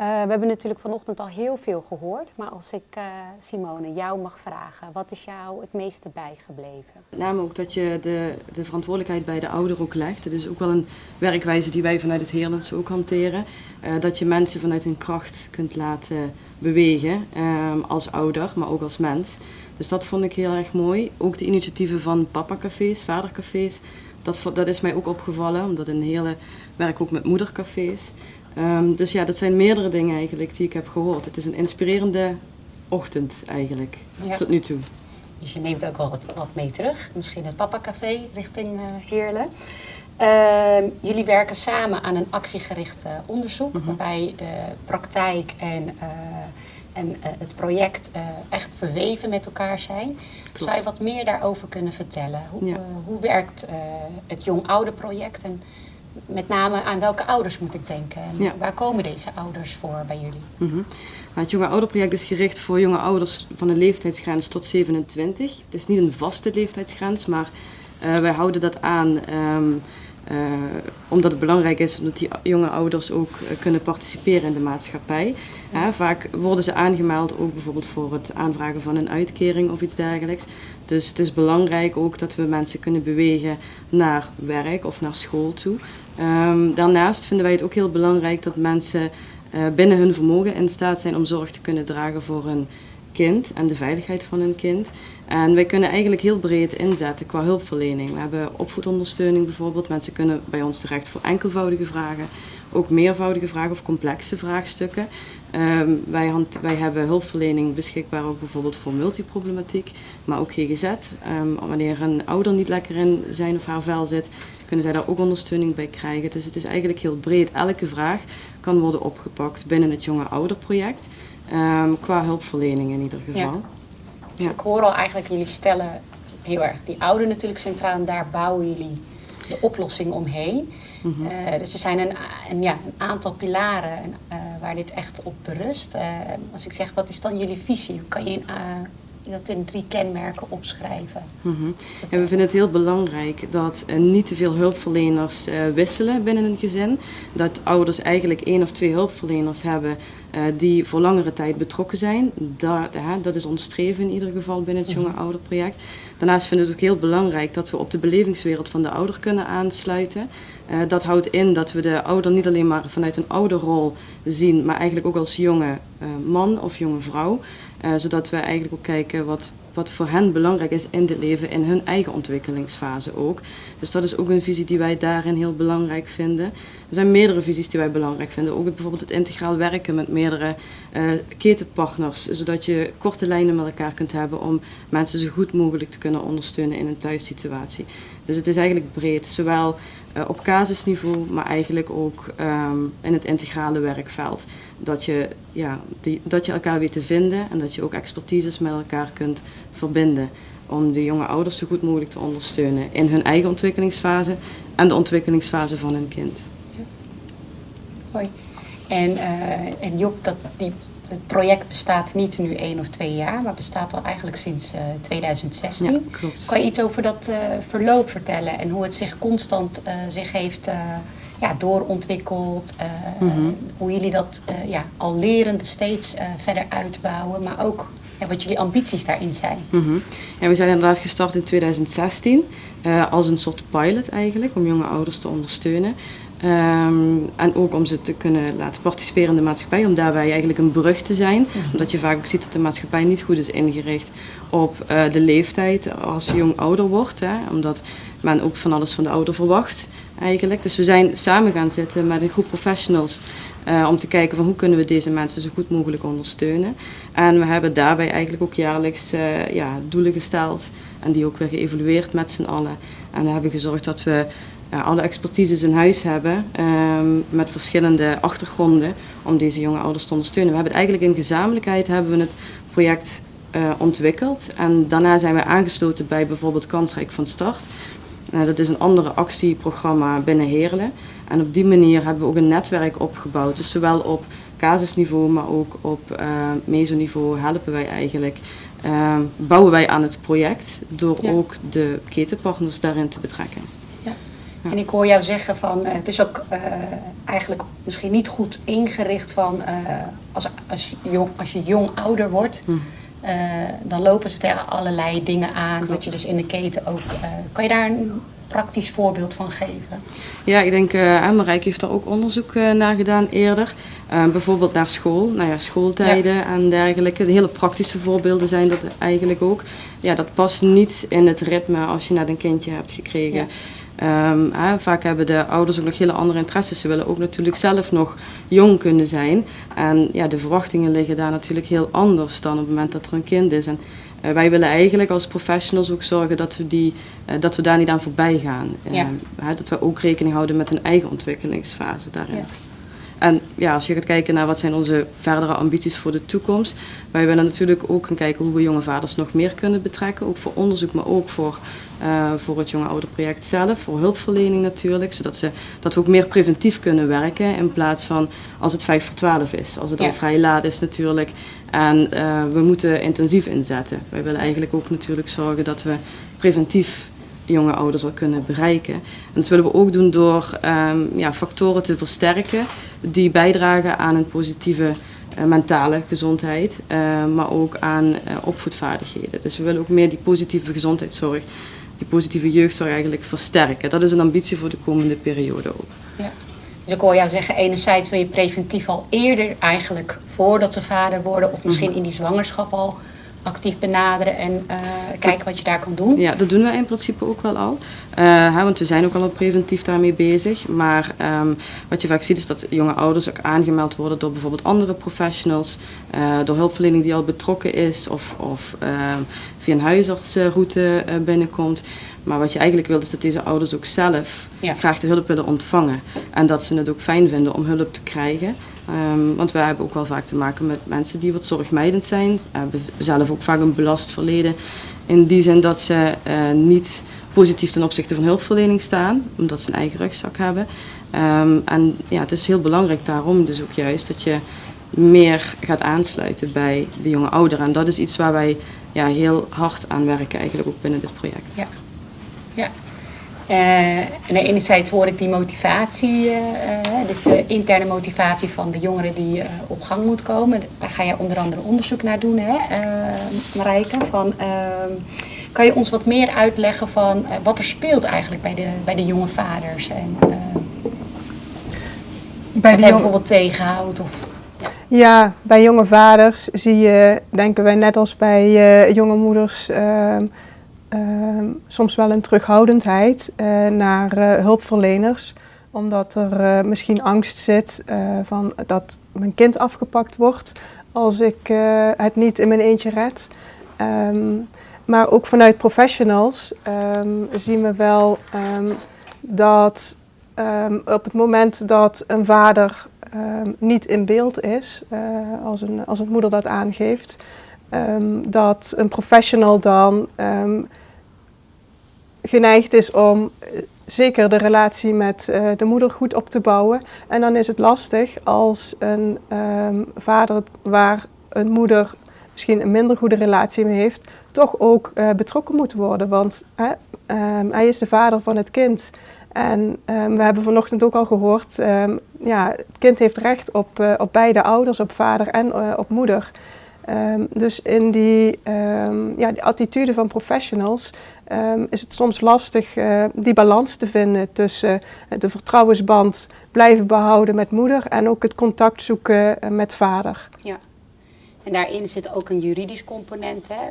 Uh, we hebben natuurlijk vanochtend al heel veel gehoord, maar als ik uh, Simone jou mag vragen, wat is jou het meeste bijgebleven? Met name ook dat je de, de verantwoordelijkheid bij de ouder ook legt. Het is ook wel een werkwijze die wij vanuit het Heerlandse ook hanteren. Uh, dat je mensen vanuit hun kracht kunt laten bewegen um, als ouder, maar ook als mens. Dus dat vond ik heel erg mooi. Ook de initiatieven van papa-cafés, vadercafés, dat, dat is mij ook opgevallen, omdat een hele werk ook met moedercafés. Um, dus ja, dat zijn meerdere dingen eigenlijk die ik heb gehoord. Het is een inspirerende ochtend eigenlijk, ja. tot nu toe. Dus je neemt ook wel wat, mee terug. Misschien het Papa Café richting uh, Heerlen. Uh, jullie werken samen aan een actiegericht uh, onderzoek, mm -hmm. waarbij de praktijk en, uh, en het project echt verweven met elkaar zijn. Klopt. Zou je wat meer daarover kunnen vertellen? Hoe, ja. hoe werkt het jong-ouder project en met name aan welke ouders moet ik denken? En ja. waar komen deze ouders voor bij jullie? Mm -hmm. nou, het Jonge Ouderproject is gericht voor jonge ouders van een leeftijdsgrens tot 27. Het is niet een vaste leeftijdsgrens, maar uh, wij houden dat aan um, uh, omdat het belangrijk is omdat die jonge ouders ook uh, kunnen participeren in de maatschappij. Vaak worden ze aangemeld ook bijvoorbeeld voor het aanvragen van een uitkering of iets dergelijks. Dus het is belangrijk ook dat we mensen kunnen bewegen naar werk of naar school toe. Um, daarnaast vinden wij het ook heel belangrijk dat mensen uh, binnen hun vermogen in staat zijn om zorg te kunnen dragen voor hun kind en de veiligheid van hun kind. En wij kunnen eigenlijk heel breed inzetten qua hulpverlening. We hebben opvoedondersteuning bijvoorbeeld. Mensen kunnen bij ons terecht voor enkelvoudige vragen, ook meervoudige vragen of complexe vraagstukken. Um, wij, hand, wij, hebben hulpverlening beschikbaar ook bijvoorbeeld voor multiproblematiek, maar ook GGZ. Um, wanneer een ouder niet lekker in zijn of haar vel zit, kunnen zij daar ook ondersteuning bij krijgen. Dus het is eigenlijk heel breed. Elke vraag kan worden opgepakt binnen het jonge ouderproject, um, qua hulpverlening in ieder geval. Ja. Dus ja. ik hoor al eigenlijk, jullie stellen heel erg die ouder natuurlijk centraal en daar bouwen jullie de oplossing omheen. Mm -hmm. uh, dus er zijn een, een, ja, een aantal pilaren uh, waar dit echt op berust. Uh, als ik zeg, wat is dan jullie visie? Hoe kan je in, dat in drie kenmerken opschrijven? Mm -hmm. ja, we vinden het heel belangrijk dat niet te veel hulpverleners wisselen binnen een gezin. Dat ouders eigenlijk één of twee hulpverleners hebben die voor langere tijd betrokken zijn. Dat, dat is ons streven in ieder geval binnen het Jonge Ouderproject. Daarnaast vinden we het ook heel belangrijk dat we op de belevingswereld van de ouder kunnen aansluiten. Dat houdt in dat we de ouder niet alleen maar vanuit een ouderrol zien, maar eigenlijk ook als jonge man of jonge vrouw. Uh, zodat we eigenlijk ook kijken wat, wat voor hen belangrijk is in het leven, in hun eigen ontwikkelingsfase ook. Dus dat is ook een visie die wij daarin heel belangrijk vinden. Er zijn meerdere visies die wij belangrijk vinden. Ook bijvoorbeeld het integraal werken met meerdere uh, ketenpartners. Zodat je korte lijnen met elkaar kunt hebben om mensen zo goed mogelijk te kunnen ondersteunen in een thuissituatie. Dus het is eigenlijk breed. Zowel op casusniveau, maar eigenlijk ook um, in het integrale werkveld. Dat je, ja, die, dat je elkaar weet te vinden en dat je ook expertises met elkaar kunt verbinden. Om de jonge ouders zo goed mogelijk te ondersteunen in hun eigen ontwikkelingsfase en de ontwikkelingsfase van hun kind. Hoi. En, uh, en Job, dat, die, het project bestaat niet nu één of twee jaar, maar bestaat al eigenlijk sinds uh, 2016. Ja, klopt. Kan je iets over dat uh, verloop vertellen en hoe het zich constant uh, zich heeft ja, doorontwikkeld? Mm -hmm. Hoe jullie dat ja, al lerende steeds verder uitbouwen, maar ook ja, wat jullie ambities daarin zijn? Mm -hmm. ja, we zijn inderdaad gestart in 2016 als een soort pilot eigenlijk, om jonge ouders te ondersteunen. Um, en ook om ze te kunnen laten participeren in de maatschappij, om daarbij eigenlijk een brug te zijn. Mm -hmm. Omdat je vaak ook ziet dat de maatschappij niet goed is ingericht op uh, de leeftijd als je jong ouder wordt. Hè, omdat men ook van alles van de ouder verwacht eigenlijk. Dus we zijn samen gaan zitten met een groep professionals uh, om te kijken van hoe kunnen we deze mensen zo goed mogelijk ondersteunen. En we hebben daarbij eigenlijk ook jaarlijks uh, ja, doelen gesteld en die ook weer geëvalueerd met z'n allen. En we hebben gezorgd dat we alle expertises in huis hebben um, met verschillende achtergronden om deze jonge ouders te ondersteunen. We hebben het eigenlijk in gezamenlijkheid hebben we het project uh, ontwikkeld en daarna zijn we aangesloten bij bijvoorbeeld Kansrijk van Start. Uh, dat is een andere actieprogramma binnen Heerlen en op die manier hebben we ook een netwerk opgebouwd. Dus zowel op casusniveau, maar ook op uh, mesoniveau helpen wij eigenlijk uh, bouwen wij aan het project door ja. ook de ketenpartners daarin te betrekken. Ja. En ik hoor jou zeggen van het is ook eigenlijk misschien niet goed ingericht van als, als, jong, als je jong ouder wordt. Hm. dan lopen ze tegen allerlei dingen aan, wat je dus in de keten ook. kan je daar een praktisch voorbeeld van geven? Ja, ik denk, uh, heeft daar ook onderzoek uh, naar gedaan eerder. Uh, bijvoorbeeld naar school, nou ja, schooltijden en dergelijke. De hele praktische voorbeelden zijn dat eigenlijk ook. Ja, dat past niet in het ritme als je net een kindje hebt gekregen. Um, vaak hebben de ouders ook nog hele andere interesses. Ze willen ook natuurlijk zelf nog jong kunnen zijn. En ja, de verwachtingen liggen daar natuurlijk heel anders dan op het moment dat er een kind is. En uh, wij willen eigenlijk als professionals ook zorgen dat we, die, uh, dat we daar niet aan voorbij gaan. Ja. dat we ook rekening houden met hun eigen ontwikkelingsfase daarin. Ja. En ja, als je gaat kijken naar wat zijn onze verdere ambities voor de toekomst. Wij willen natuurlijk ook gaan kijken hoe we jonge vaders nog meer kunnen betrekken. Ook voor onderzoek, maar ook voor, uh, voor het jonge ouderproject zelf. Voor hulpverlening natuurlijk. Zodat ze, dat we ook meer preventief kunnen werken. In plaats van als het 5 voor 12 is. Als het al vrij laat is natuurlijk. En uh, we moeten intensief inzetten. Wij willen eigenlijk ook natuurlijk zorgen dat we preventief jonge ouders al kunnen bereiken. En dat willen we ook doen door um, ja, factoren te versterken die bijdragen aan een positieve uh, mentale gezondheid, uh, maar ook aan uh, opvoedvaardigheden. Dus we willen ook meer die positieve gezondheidszorg, die positieve jeugdzorg eigenlijk versterken. Dat is een ambitie voor de komende periode ook. Ja. Dus ik hoor jou zeggen, enerzijds wil je preventief al eerder eigenlijk voordat ze vader worden, of misschien mhm. in die zwangerschap al actief benaderen en uh, kijken wat je daar kan doen? Ja, dat doen we in principe ook wel al. Uh, want we zijn ook al preventief daarmee bezig. Maar um, wat je vaak ziet is dat jonge ouders ook aangemeld worden door bijvoorbeeld andere professionals. Uh, door hulpverlening die al betrokken is of, of ehm, via een huisartsroute binnenkomt. Maar wat je eigenlijk wilt is dat deze ouders ook zelf graag de hulp willen ontvangen. En dat ze het ook fijn vinden om hulp te krijgen. Um, want wij hebben ook wel vaak te maken met mensen die wat zorgmijdend zijn. Hebben zelf ook vaak een belast verleden. In die zin dat ze uh, niet positief ten opzichte van hulpverlening staan, omdat ze een eigen rugzak hebben. Um, en ja, het is heel belangrijk daarom dus ook juist dat je meer gaat aansluiten bij de jonge ouderen. En dat is iets waar wij ja, heel hard aan werken eigenlijk ook binnen dit project. Ja. Ja. Uh, en enerzijds hoor ik die motivatie, uh, dus de interne motivatie van de jongeren die uh, op gang moet komen. Daar ga je onder andere onderzoek naar doen, hè, Marijke. Van, kan je ons wat meer uitleggen van wat er speelt eigenlijk bij de, bij de jonge vaders? En, bij wat hij bijvoorbeeld tegenhoudt? Of, ja. ja. bij jonge vaders zie je, denken wij net als bij jonge moeders soms wel een terughoudendheid uh, naar uh, hulpverleners. Omdat er uh, misschien angst zit van dat mijn kind afgepakt wordt als ik het niet in mijn eentje red. Um, maar ook vanuit professionals um, zien we wel dat op het moment dat een vader niet in beeld is, als, een, als een moeder dat aangeeft, dat een professional dan geneigd is om eh, zeker de relatie met uh, de moeder goed op te bouwen. En dan is het lastig als een um, vader waar een moeder misschien een minder goede relatie mee heeft, toch ook uh, betrokken moet worden. Want um, hij is de vader van het kind. En um, we hebben vanochtend ook al gehoord, ja, het kind heeft recht op, op beide ouders, op vader en op moeder. dus in die, ja, die attitude van professionals um, is het soms lastig uh, die balans te vinden tussen uh, de vertrouwensband blijven behouden met moeder en ook het contact zoeken uh, met vader. Ja, en daarin zit ook een juridisch component. Hè?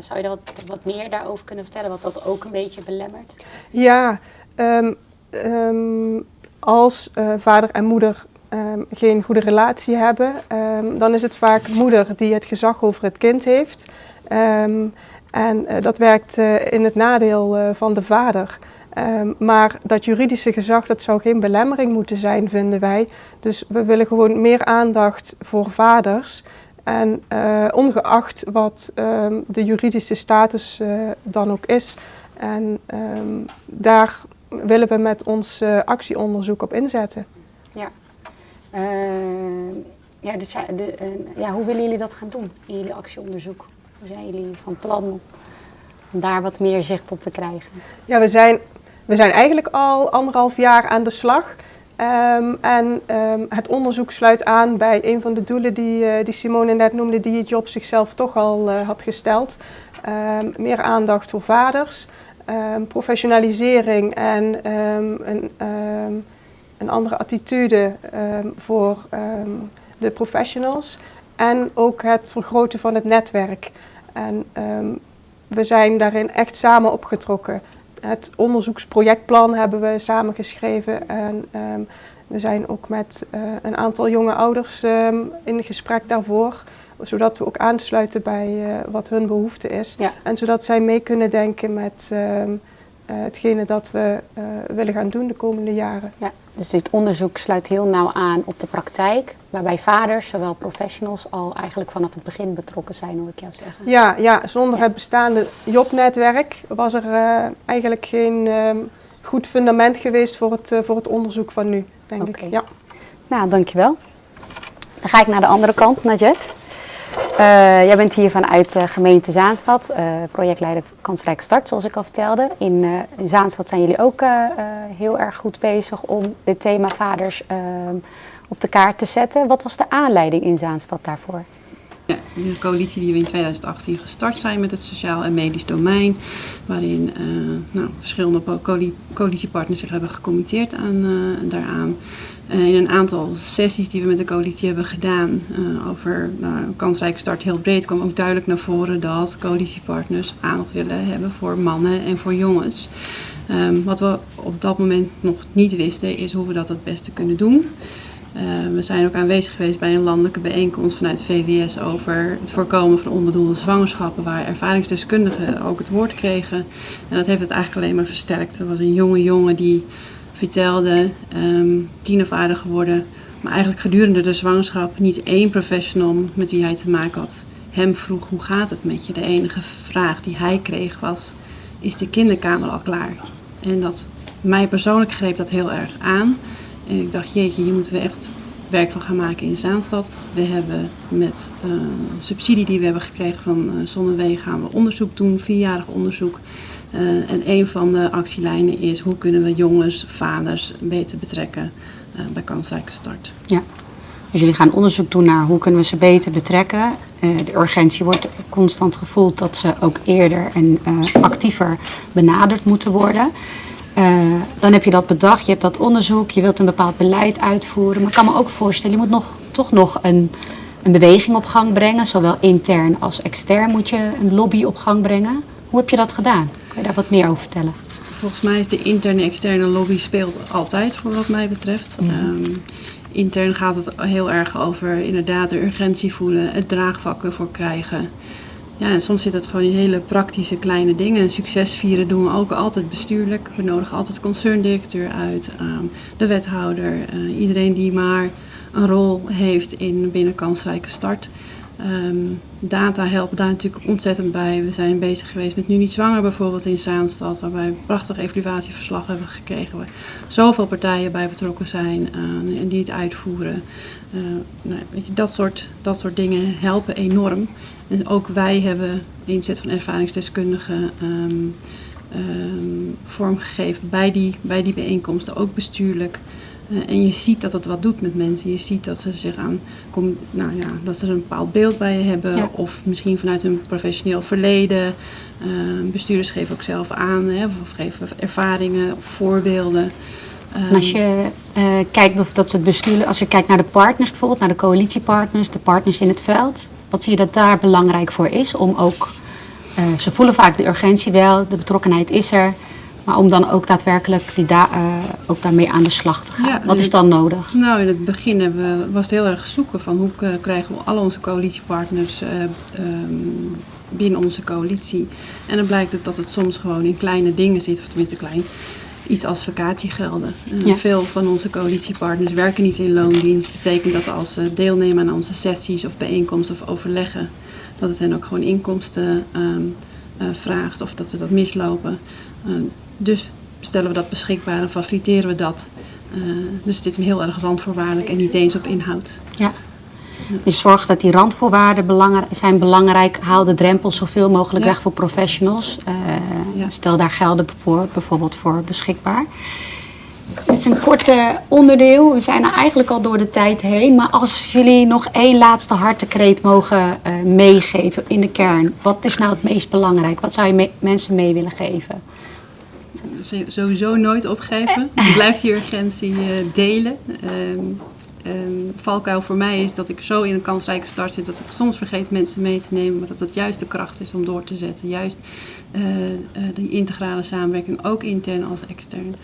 zou je daar wat, wat, meer daarover kunnen vertellen, wat dat ook een beetje belemmert? Ja, um, um, als vader en moeder Um, geen goede relatie hebben, dan is het vaak moeder die het gezag over het kind heeft. En uh, dat werkt uh, in het nadeel uh, van de vader. Um, maar dat juridische gezag, dat zou geen belemmering moeten zijn, vinden wij. Dus we willen gewoon meer aandacht voor vaders. En ongeacht wat um, de juridische status dan ook is. En um, daar willen we met ons actieonderzoek op inzetten. Ja. ja, de, ja, hoe willen jullie dat gaan doen in jullie actieonderzoek? Hoe zijn jullie van plan om daar wat meer zicht op te krijgen? Ja, we zijn we zijn eigenlijk al anderhalf jaar aan de slag. Ehm, en ehm, het onderzoek sluit aan bij een van de doelen die, uh, die Simone net noemde, die het Job zichzelf toch al uh, had gesteld. Um, meer aandacht voor vaders, professionalisering en een, een, andere attitude voor de professionals. En ook het vergroten van het netwerk. En we zijn daarin echt samen opgetrokken het onderzoeksprojectplan hebben we samengeschreven. En ehm, we zijn ook met uh, een aantal jonge ouders um, in gesprek daarvoor. Zodat we ook aansluiten bij uh, wat hun behoefte is. Ja. En zodat zij mee kunnen denken met hetgene dat we willen gaan doen de komende jaren. Ja. Dus dit onderzoek sluit heel nauw aan op de praktijk, waarbij vaders, zowel professionals, al eigenlijk vanaf het begin betrokken zijn, hoor ik jou zeggen. Ja, ja zonder het bestaande JOB-netwerk was er uh, eigenlijk geen uh, goed fundament geweest voor het, voor het onderzoek van nu, denk okay. ik. Ja. Nou, dankjewel. Dan ga ik naar de andere kant, Najet. Uh, jij bent hier vanuit uh, gemeente Zaanstad, uh, projectleider Kansrijk Start, zoals ik al vertelde. In, in Zaanstad zijn jullie ook heel erg goed bezig om dit thema vaders ehm, op de kaart te zetten. Wat was de aanleiding in Zaanstad daarvoor? Ja, de coalitie die we in 2018 gestart zijn met het sociaal en medisch domein, waarin nou, verschillende coalitiepartners zich hebben gecommitteerd aan, daaraan. Uh, in een aantal sessies die we met de coalitie hebben gedaan over nou, kansrijke start heel breed kwam ook duidelijk naar voren dat coalitiepartners aandacht willen hebben voor mannen en voor jongens. Um, wat we op dat moment nog niet wisten is hoe we dat het beste kunnen doen. Uh, we zijn ook aanwezig geweest bij een landelijke bijeenkomst vanuit VWS over het voorkomen van onbedoelde zwangerschappen, waar ervaringsdeskundigen ook het woord kregen. En dat heeft het eigenlijk alleen maar versterkt. Er was een jonge jongen die vertelde, um, tienervader geworden. Maar eigenlijk gedurende de zwangerschap niet één professional met wie hij te maken had hem vroeg hoe gaat het met je. De enige vraag die hij kreeg was, is de kinderkamer al klaar? En dat, mij persoonlijk greep dat heel erg aan. En ik dacht, jeetje, hier moeten we echt werk van gaan maken in Zaanstad. We hebben met uh, subsidie die we hebben gekregen van uh, Zonnewegen gaan we onderzoek doen, vierjarig onderzoek. Uh, en een van de actielijnen is hoe kunnen we jongens, vaders beter betrekken bij kansrijke start. Ja, dus jullie gaan onderzoek doen naar hoe kunnen we ze beter betrekken. De urgentie wordt constant gevoeld dat ze ook eerder en actiever benaderd moeten worden. Dan heb je dat bedacht, je hebt dat onderzoek, je wilt een bepaald beleid uitvoeren. Maar ik kan me ook voorstellen, je moet nog, toch nog een, een beweging op gang brengen. Zowel intern als extern moet je een lobby op gang brengen. Hoe heb je dat gedaan? Kun je daar wat meer over vertellen? Volgens mij is de interne externe lobby speelt altijd voor wat mij betreft. Mm -hmm. um, intern gaat het heel erg over inderdaad de urgentie voelen, het draagvlak ervoor krijgen. Ja, en soms zit het gewoon in hele praktische kleine dingen. Succes vieren doen we ook altijd bestuurlijk. We nodigen altijd concerndirecteur uit, um, de wethouder, uh, iedereen die maar een rol heeft in binnen kansrijke start. Um, data helpen daar natuurlijk ontzettend bij. We zijn bezig geweest met Nu Niet Zwanger bijvoorbeeld in Zaanstad, waarbij we een prachtig evaluatieverslag hebben gekregen, waar zoveel partijen bij betrokken zijn uh, en die het uitvoeren. Uh, nou, weet je, dat, soort, dat soort dingen helpen enorm. En ook wij hebben de inzet van ervaringsdeskundigen um, um, vormgegeven bij die, bij die bijeenkomsten, ook bestuurlijk. Uh, en je ziet dat het wat doet met mensen. Je ziet dat ze zich aan, kom, nou ja, dat ze er een bepaald beeld bij hebben. Ja. Of misschien vanuit hun professioneel verleden. Uh, bestuurders geven ook zelf aan. Hè, of geven ervaringen of voorbeelden. En als je uh, kijkt, dat ze het besturen, als je kijkt naar de partners bijvoorbeeld, naar de coalitiepartners, de partners in het veld. Wat zie je dat daar belangrijk voor is? Om ook, ze voelen vaak de urgentie wel, de betrokkenheid is er. Maar om dan ook daadwerkelijk die da uh, ook daarmee aan de slag te gaan. Ja, Wat is dan nodig? Nou, in het begin we, was het heel erg zoeken van hoe uh, krijgen we al onze coalitiepartners uh, um, binnen onze coalitie. En dan blijkt het dat het soms gewoon in kleine dingen zit, of tenminste klein. Iets als vakantiegelden. Ja. Veel van onze coalitiepartners werken niet in loondienst. Dat betekent dat als ze deelnemen aan onze sessies of bijeenkomsten of overleggen, dat het hen ook gewoon inkomsten um, vraagt of dat ze dat mislopen. Dus stellen we dat beschikbaar en faciliteren we dat. Uh, dus dit is heel erg randvoorwaardelijk en niet eens op inhoud. Ja. Dus zorg dat die randvoorwaarden belangrijk, zijn belangrijk. Haal de drempels zoveel mogelijk Ja. weg voor professionals. Eh, Ja. Stel daar gelden voor, bijvoorbeeld voor beschikbaar. Het is een kort eh, onderdeel. We zijn er eigenlijk al door de tijd heen. Maar als jullie nog één laatste hartekreet mogen eh, meegeven in de kern. Wat is nou het meest belangrijk? Wat zou je me- mensen mee willen geven? Sowieso nooit opgeven. Blijf die urgentie delen. Ehm, ehm, valkuil voor mij is dat ik zo in een kansrijke start zit dat ik soms vergeet mensen mee te nemen, maar dat het juist de kracht is om door te zetten. Juist eh, die integrale samenwerking, ook intern als extern.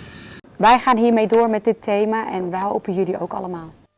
Wij gaan hiermee door met dit thema en wij hopen jullie ook allemaal.